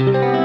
Música